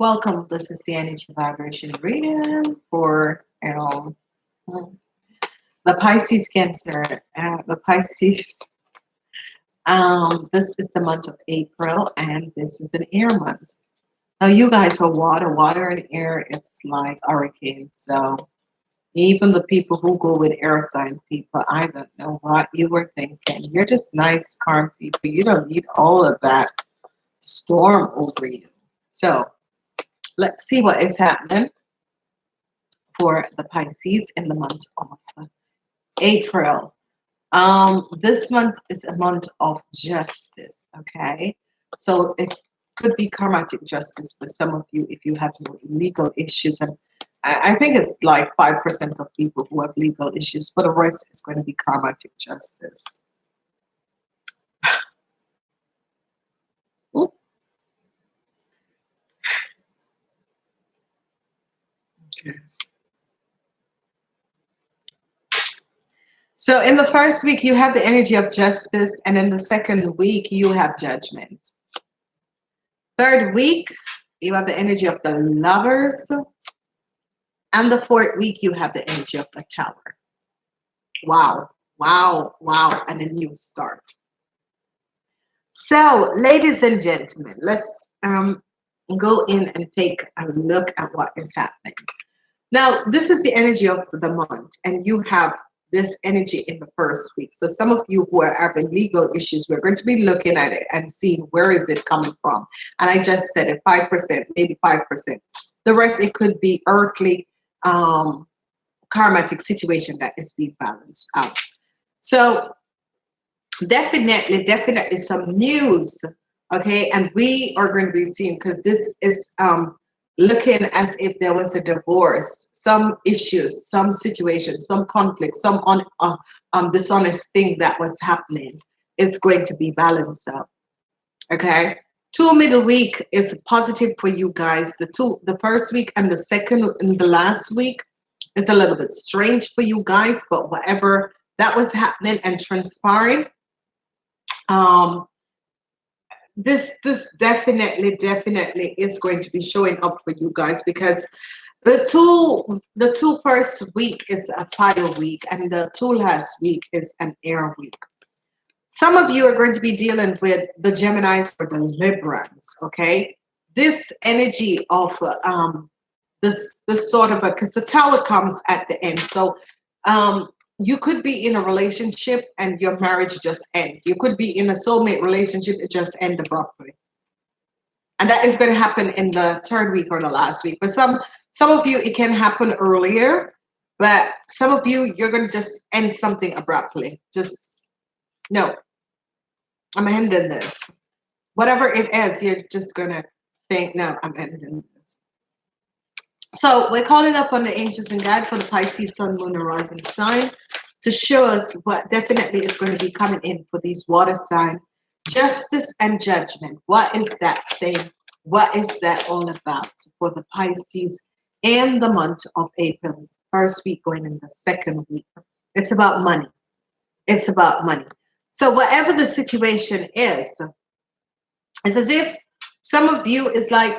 Welcome. This is the energy vibration reading for you the Pisces Cancer. Uh, the Pisces. Um, this is the month of April, and this is an air month. Now, you guys are water, water and air. It's like hurricane. So, even the people who go with air sign people, I don't know what you were thinking. You're just nice, calm people. You don't need all of that storm over you. So, let's see what is happening for the Pisces in the month of April. Um, this month is a month of justice, okay? So it could be karmatic justice for some of you if you have legal issues. And I, I think it's like 5% of people who have legal issues. For the rest, it's going to be karmatic justice. So in the first week, you have the energy of justice, and in the second week, you have judgment. Third week, you have the energy of the lovers. And the fourth week, you have the energy of the tower. Wow, wow, wow, and a new start. So, ladies and gentlemen, let's um, go in and take a look at what is happening. Now, this is the energy of the month, and you have this energy in the first week. So some of you who are having legal issues, we're going to be looking at it and seeing where is it coming from. And I just said it, 5%, maybe 5%. The rest, it could be earthly, um, karmatic situation that is being balanced out. So definitely, definitely some news, okay? And we are going to be seeing, because this is um, looking as if there was a divorce, some issues, some situation, some conflict, some un, uh, um, dishonest thing that was happening is going to be balanced up. Okay. Two middle week is positive for you guys. The two, the first week and the second and the last week is a little bit strange for you guys, but whatever that was happening and transpiring, um, this this definitely definitely is going to be showing up for you guys because the two the two first week is a fire week and the two last week is an air week. Some of you are going to be dealing with the geminis or the librans okay? This energy of um this this sort of a because the tower comes at the end. So um you could be in a relationship and your marriage just end. You could be in a soulmate relationship, it just end abruptly. And that is going to happen in the third week or the last week. But some some of you, it can happen earlier, but some of you, you're going to just end something abruptly. Just no, I'm ending this. Whatever it is, you're just going to think, no, I'm ending this. So we're calling up on the angels and guide for the Pisces, Sun, Moon, and Rising sign to show us what definitely is going to be coming in for these water sign. Justice and judgment. What is that saying? What is that all about for the Pisces in the month of April? First week going in the second week. It's about money. It's about money. So whatever the situation is, it's as if some of you is like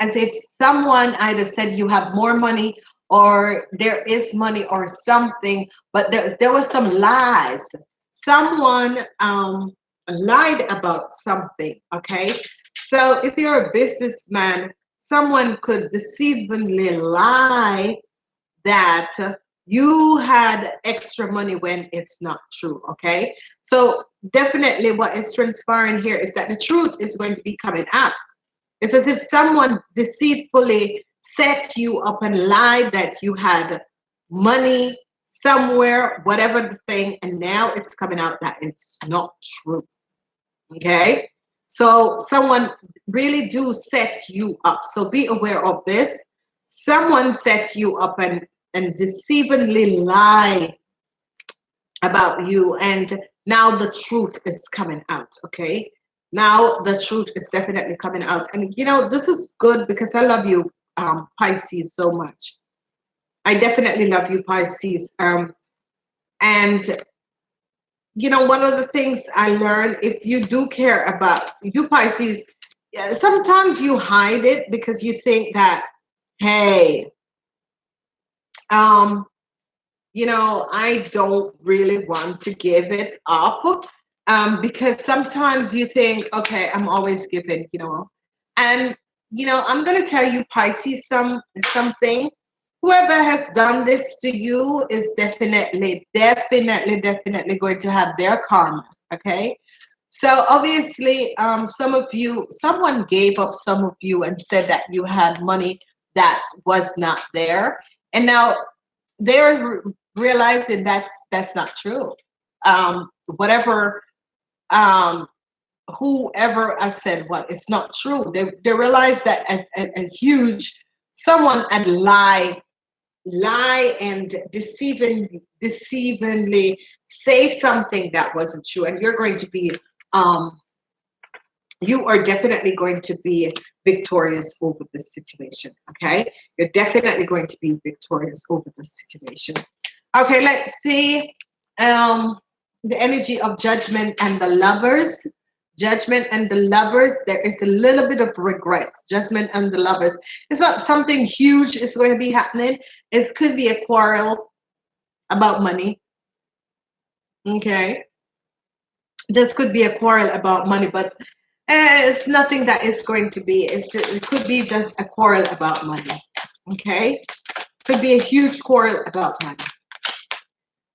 as if someone either said you have more money or there is money or something, but there, there was some lies. Someone um, lied about something, okay? So if you're a businessman, someone could deceivingly lie that you had extra money when it's not true, okay? So definitely what is transpiring here is that the truth is going to be coming out. It's as if someone deceitfully set you up and lied that you had money somewhere, whatever the thing, and now it's coming out that it's not true. Okay, so someone really do set you up. So be aware of this. Someone set you up and and deceivingly lie about you, and now the truth is coming out. Okay, now the truth is definitely coming out, and you know this is good because I love you um, Pisces so much. I definitely love you, Pisces. Um, and you know, one of the things I learned, if you do care about you, Pisces, sometimes you hide it because you think that, hey, um, you know, I don't really want to give it up um, because sometimes you think, okay, I'm always giving, you know, and you know, I'm gonna tell you, Pisces, some something. Whoever has done this to you is definitely, definitely, definitely going to have their karma. Okay. So obviously, um, some of you, someone gave up some of you and said that you had money that was not there, and now they're realizing that's that's not true. Um, whatever, um, whoever I said what, it's not true. They they realize that a, a, a huge someone had lie, lie and deceiving, deceivingly say something that wasn't true, and you're going to be um, you are definitely going to be victorious over this situation. Okay, you're definitely going to be victorious over this situation. Okay, let's see um, the energy of judgment and the lovers. Judgment and the lovers, there is a little bit of regrets. Judgment and the lovers. It's not something huge is going to be happening. It could be a quarrel about money. Okay. This could be a quarrel about money, but uh, it's nothing that is going to be. Just, it could be just a quarrel about money. Okay. Could be a huge quarrel about money.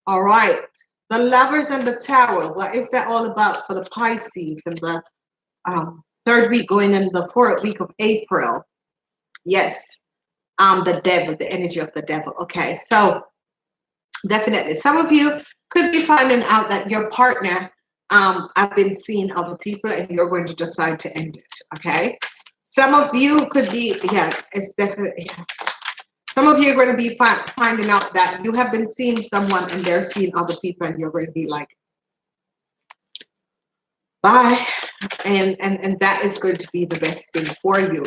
All right. The lovers and the tower. What is that all about for the Pisces and the um, third week going in the fourth week of April? Yes. Um, the devil, the energy of the devil. Okay. So definitely some of you could be finding out that your partner um, I've been seeing other people and you're going to decide to end it. Okay. Some of you could be, yeah, it's definitely, yeah. Some of you are going to be fi finding out that you have been seeing someone and they're seeing other people and you're going to be like, bye. And, and, and that is going to be the best thing for you.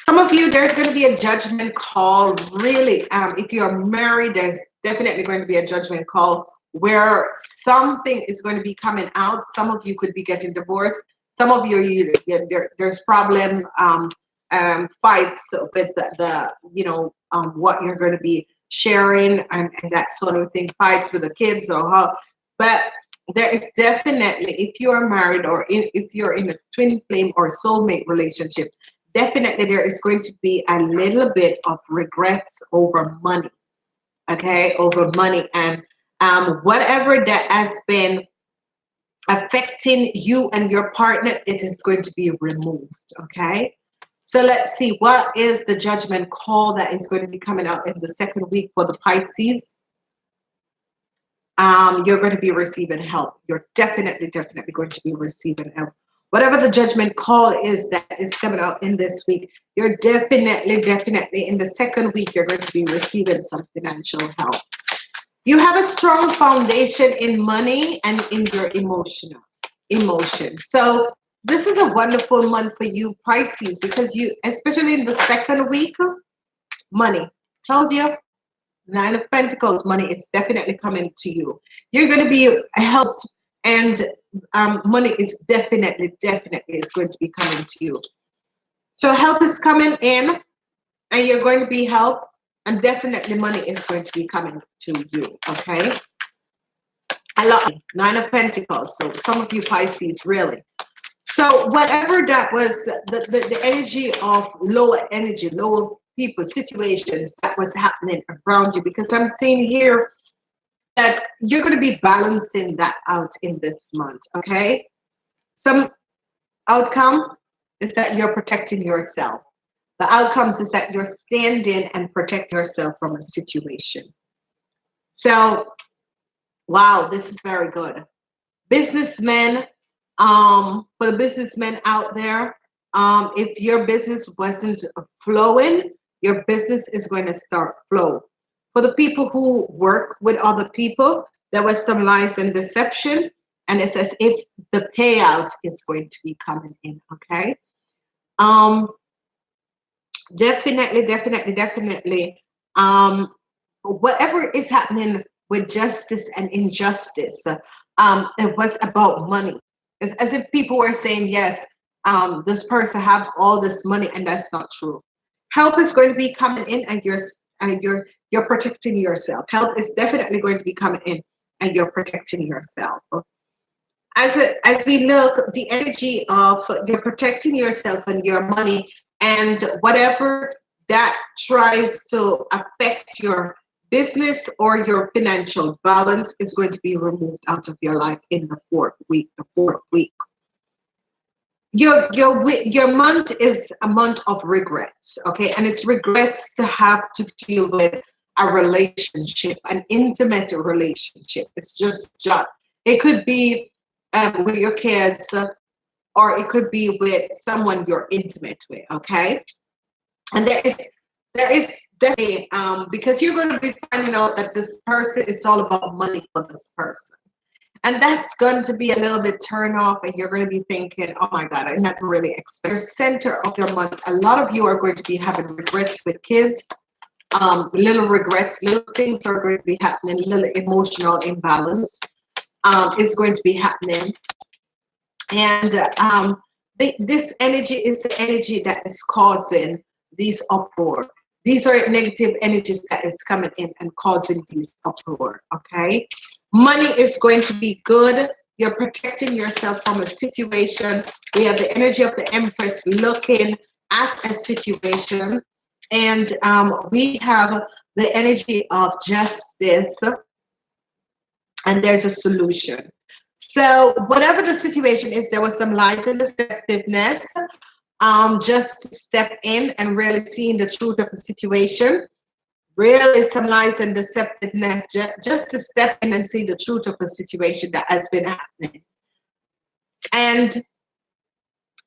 Some of you, there's going to be a judgment call. Really, um, if you're married, there's definitely going to be a judgment call where something is going to be coming out. Some of you could be getting divorced. Some of you, you there, there's problem um, um, fights with the, the you know um, what you're going to be sharing and, and that sort of thing fights with the kids or how but there is definitely if you are married or in, if you're in a twin flame or soulmate relationship definitely there is going to be a little bit of regrets over money okay? Over money and um, whatever that has been affecting you and your partner it is going to be removed okay so let's see, what is the judgment call that is going to be coming out in the second week for the Pisces? Um, you're going to be receiving help. You're definitely, definitely going to be receiving help. Whatever the judgment call is that is coming out in this week, you're definitely, definitely in the second week, you're going to be receiving some financial help. You have a strong foundation in money and in your emotional emotion. So this is a wonderful month for you Pisces because you, especially in the second week, money. Told you, Nine of Pentacles, money, it's definitely coming to you. You're going to be helped and um, money is definitely, definitely is going to be coming to you. So help is coming in and you're going to be helped and definitely money is going to be coming to you, okay? I love Nine of Pentacles. So some of you Pisces, really. So whatever that was, the, the, the energy of lower energy, lower people, situations that was happening around you, because I'm seeing here that you're going to be balancing that out in this month, okay? Some outcome is that you're protecting yourself. The outcomes is that you're standing and protecting yourself from a situation. So, wow, this is very good. Businessmen, um, for the businessmen out there, um, if your business wasn't flowing, your business is going to start flow. For the people who work with other people, there was some lies and deception, and it's as if the payout is going to be coming in, okay? Um, definitely, definitely, definitely, um, whatever is happening with justice and injustice, um, it was about money. It's as if people were saying, yes, um, this person have all this money and that's not true. Help is going to be coming in and you're and you're you're protecting yourself. Help is definitely going to be coming in and you're protecting yourself. As a, as we look the energy of you're protecting yourself and your money and whatever that tries to affect your business or your financial balance is going to be removed out of your life in the fourth week the fourth week. Your your your month is a month of regrets okay? And it's regrets to have to deal with a relationship an intimate relationship. It's just just it could be um, with your kids or it could be with someone you're intimate with okay? And there is there is definitely um because you're going to be finding out that this person is all about money for this person and that's going to be a little bit turn off, and you're going to be thinking, oh my God, I never really expect. Center of your month, a lot of you are going to be having regrets with kids, um, little regrets, little things are going to be happening, little emotional imbalance um, is going to be happening. And um, this energy is the energy that is causing these uproar. These are negative energies that is coming in and causing these uproar, okay? Money is going to be good. You're protecting yourself from a situation. We have the energy of the Empress looking at a situation. And um, we have the energy of justice. And there's a solution. So whatever the situation is, there was some lies and deceptiveness. Um, just step in and really seeing the truth of the situation really some lies and deceptiveness just, to step in and see the truth of a situation that has been happening. And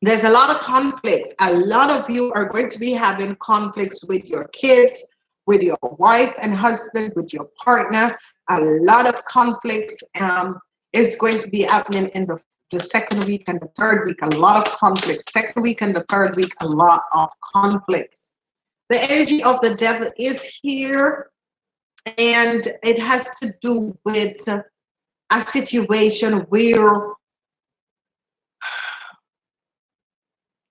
there's a lot of conflicts. A lot of you are going to be having conflicts with your kids, with your wife and husband, with your partner. A lot of conflicts um, is going to be happening in the, the second week and the third week. A lot of conflicts. Second week and the third week, a lot of conflicts the energy of the devil is here and it has to do with a situation where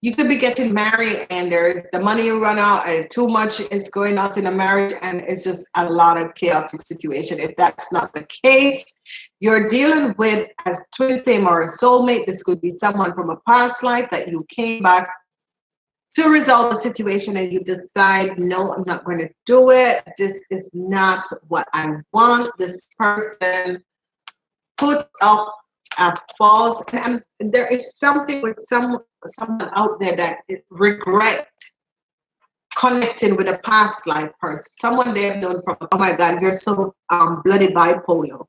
you could be getting married and there's the money run out and too much is going out in a marriage and it's just a lot of chaotic situation if that's not the case you're dealing with a twin flame or a soulmate this could be someone from a past life that you came back to resolve the situation and you decide, no, I'm not going to do it. This is not what I want. This person put up a false, and, and there is something with some someone out there that regret connecting with a past life person, someone they've known from, oh my God, you're so um, bloody bipolar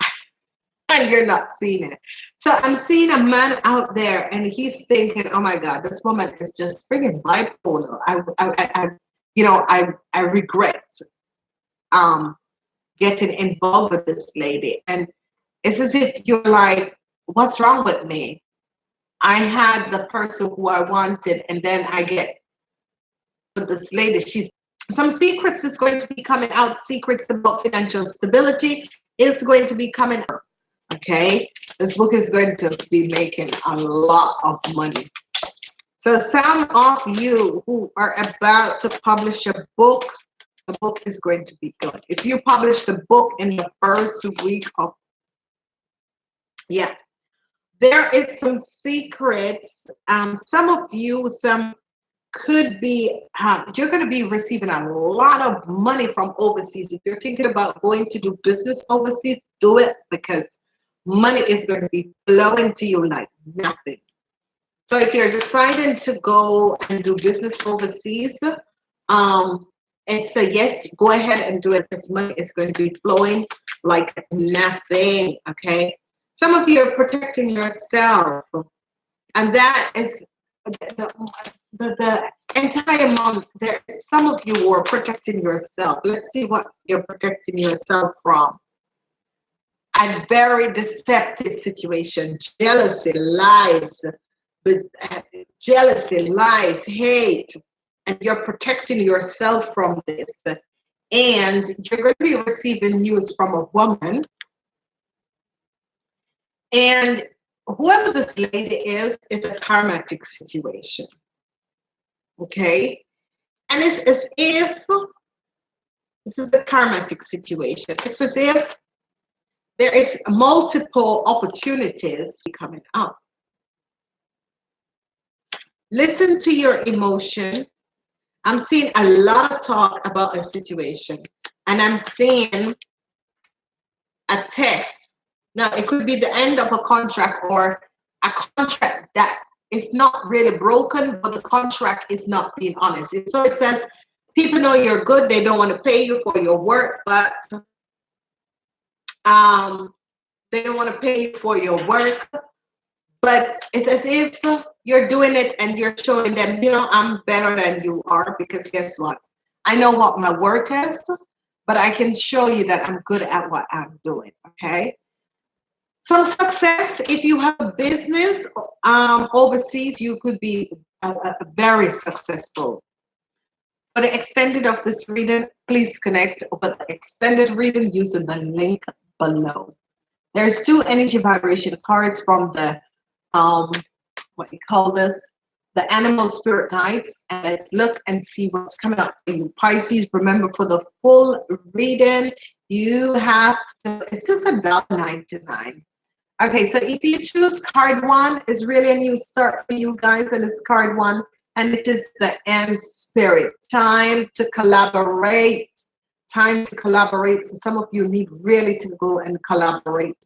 and you're not seeing it. So I'm seeing a man out there and he's thinking, oh my God, this woman is just freaking bipolar. I, I, I, you know, I, I regret um, getting involved with this lady. And it's as if you're like, what's wrong with me? I had the person who I wanted, and then I get this lady. She's some secrets is going to be coming out. Secrets about financial stability is going to be coming out okay this book is going to be making a lot of money so some of you who are about to publish a book the book is going to be good if you publish the book in the first week of yeah there is some secrets um some of you some could be um, you're going to be receiving a lot of money from overseas if you're thinking about going to do business overseas do it because money is going to be flowing to you like nothing. So if you're deciding to go and do business overseas, um, it's a yes, go ahead and do it because money is going to be flowing like nothing, okay? Some of you are protecting yourself, and that is the, the, the entire month. There, some of you who are protecting yourself. Let's see what you're protecting yourself from a very deceptive situation jealousy lies but uh, jealousy lies hate and you're protecting yourself from this and you're going to be receiving news from a woman and whoever this lady is, is a karmatic situation. Okay? And it's as if this is a karmatic situation. It's as if there is multiple opportunities coming up. Listen to your emotion. I'm seeing a lot of talk about a situation, and I'm seeing a theft. Now, it could be the end of a contract or a contract that is not really broken, but the contract is not being honest. So it says people know you're good, they don't want to pay you for your work, but um, they don't want to pay for your work. But it's as if you're doing it and you're showing them, you know, I'm better than you are because guess what? I know what my worth is, but I can show you that I'm good at what I'm doing. Okay. Some success, if you have a business um, overseas, you could be very successful. For the extended of this reading, please connect over the extended reading using the link below. There's two energy vibration cards from the um, what you call this, the animal spirit guides. And let's look and see what's coming up you. Pisces, remember for the full reading, you have to, it's just $1.99. Okay, so if you choose card one, it's really a new start for you guys, and it's card one, and it is the end spirit. Time to collaborate. Time to collaborate. So some of you need really to go and collaborate.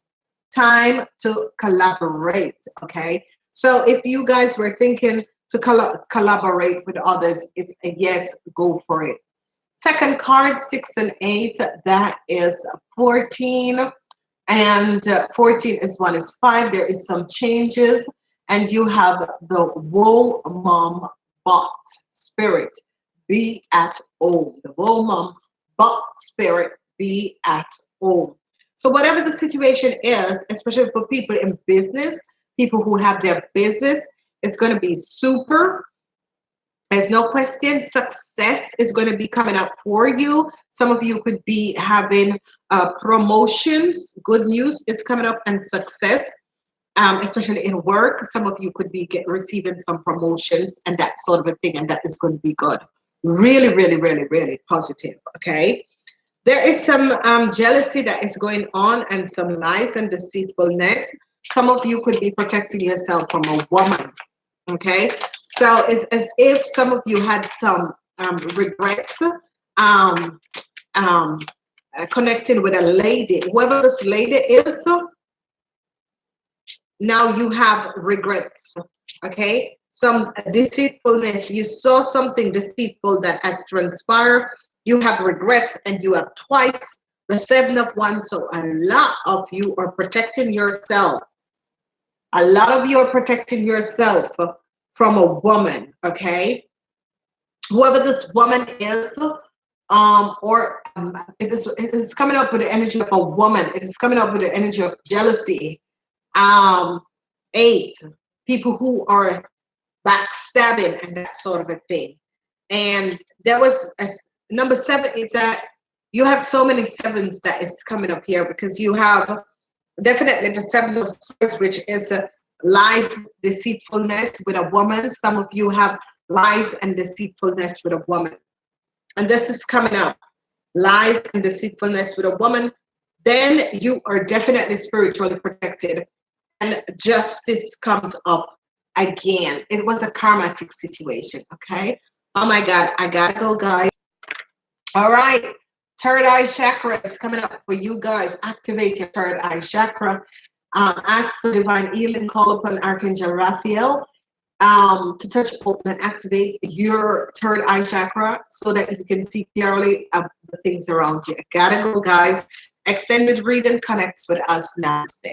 Time to collaborate. Okay. So if you guys were thinking to coll collaborate with others, it's a yes, go for it. Second card, six and eight, that is 14. And uh, 14 is one is five. There is some changes. And you have the woe mom bot spirit be at home. The woe mom bot spirit be at home. So whatever the situation is, especially for people in business, people who have their business. It's going to be super. There's no question. Success is going to be coming up for you. Some of you could be having uh, promotions. Good news is coming up and success, um, especially in work. Some of you could be get, receiving some promotions and that sort of a thing, and that is going to be good. Really, really, really, really positive. Okay. There is some um, jealousy that is going on and some lies and deceitfulness some of you could be protecting yourself from a woman. Okay, so it's as if some of you had some um, regrets um, um, uh, connecting with a lady. Whoever this lady is, now you have regrets. Okay, some deceitfulness. You saw something deceitful that has transpired. You have regrets, and you have twice the seven of one. So a lot of you are protecting yourself a lot of you are protecting yourself from a woman, okay? Whoever this woman is, um, or um, it, is, it is coming up with the energy of a woman. It is coming up with the energy of jealousy. Um, eight, people who are backstabbing and that sort of a thing. And there was a, number seven is that you have so many sevens that is coming up here because you have definitely the seven of swords, which is uh, lies, deceitfulness with a woman. Some of you have lies and deceitfulness with a woman. And this is coming up. Lies and deceitfulness with a woman. Then you are definitely spiritually protected. And justice comes up again. It was a karmatic situation, okay? Oh my God, I gotta go, guys. All right. Third eye chakra is coming up for you guys. Activate your third eye chakra. Um, ask for divine healing. Call upon Archangel Raphael um, to touch, open, and activate your third eye chakra so that you can see clearly uh, the things around you. Gotta go, guys. Extended reading. Connect with us. Namaste.